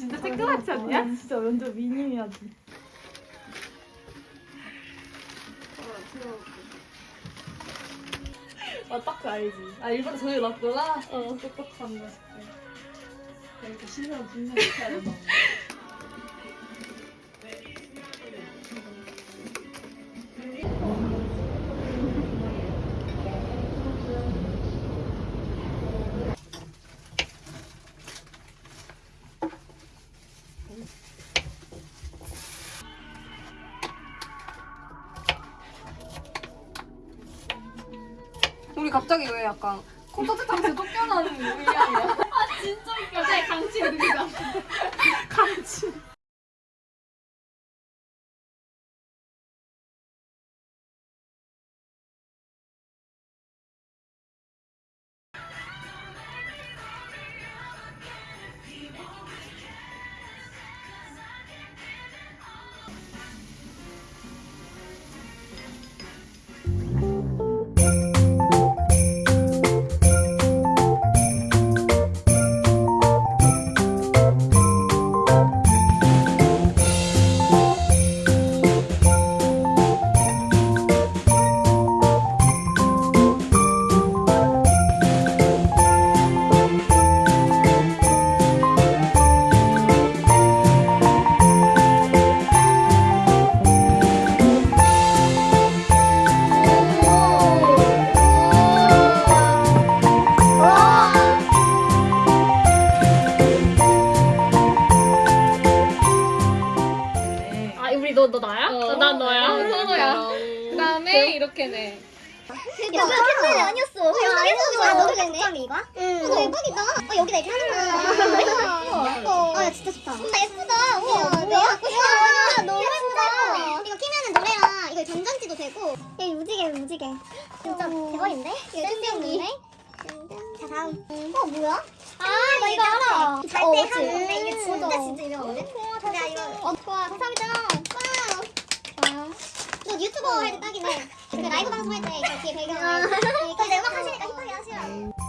진짜 쬐끄맣지 않냐? 진짜 완전 미니미하지. 아, 딱그 알지. 아, 일부러 저기 놨구나? 어, 똑똑한데. 이렇게 신경 분명 해야 된다. 우리 갑자기 왜 약간 콘서트 장소 쫓겨나는 의향이야? 갑자기 강치 누구가? 강치. 야, 이 무지개, 무지개. 진짜 대박인데? 뜬금인데? 자, 다음. 어, 뭐야? 아, 나 이거 알아. 잘때 하는 건데 이게 진짜 진짜 유명한데? 야, 이거. 어, 좋아. 감사합니다. 와. 좋아요. 너 유튜버 할 때 딱이네. 그 라이브 방송 할때저 뒤에 배경에 그 음악 하시니까 힙하게 하시라고.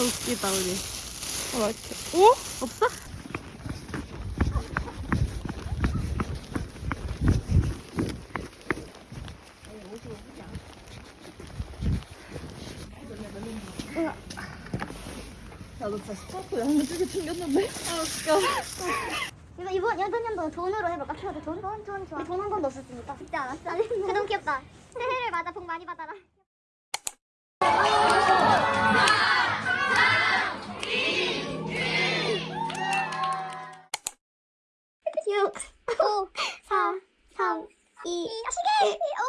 아 웃기다 우리. 어 이렇게. 오? 없어? 나도 진짜 스타트 양쪽에 챙겼는데? 아 웃겨. 이거 이번 이번 연도 돈으로 해볼까? 키워드 돈? 돈, 돈 좋아. 돈 한 번도 없었으니까. 죽지 않았어. 그 너무 귀엽다. 새해를 맞아 복 많이 받아라. Oh.